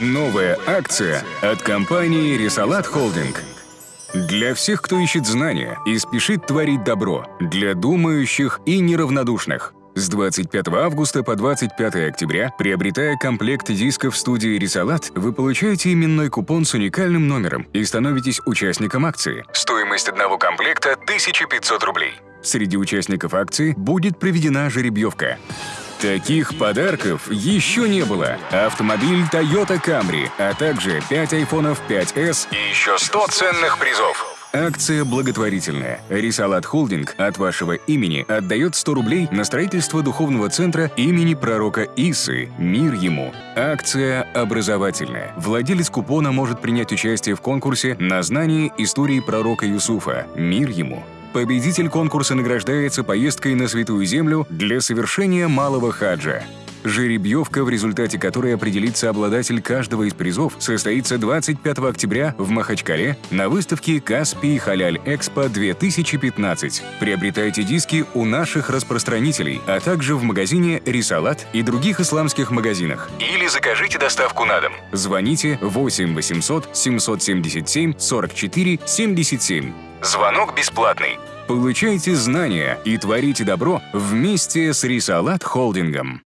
Новая акция от компании «Рисалат Холдинг». Для всех, кто ищет знания и спешит творить добро, для думающих и неравнодушных. С 25 августа по 25 октября, приобретая комплект дисков студии «Рисалат», вы получаете именной купон с уникальным номером и становитесь участником акции. Стоимость одного комплекта – 1500 рублей. Среди участников акции будет проведена жеребьевка. Таких подарков еще не было. Автомобиль Toyota Camry, а также 5 айфонов 5s и еще 100 ценных призов. Акция благотворительная. Рисалат Холдинг от вашего имени отдает 100 рублей на строительство духовного центра имени пророка Исы «Мир ему». Акция образовательная. Владелец купона может принять участие в конкурсе на знание истории пророка Юсуфа «Мир ему». Победитель конкурса награждается поездкой на Святую Землю для совершения малого хаджа. Жеребьевка, в результате которой определится обладатель каждого из призов, состоится 25 октября в Махачкале на выставке «Каспий Халяль Экспо-2015». Приобретайте диски у наших распространителей, а также в магазине «Рисалат» и других исламских магазинах. Или закажите доставку на дом. Звоните 8 800 777 44 77. Звонок бесплатный. Получайте знания и творите добро вместе с Рисалат Холдингом.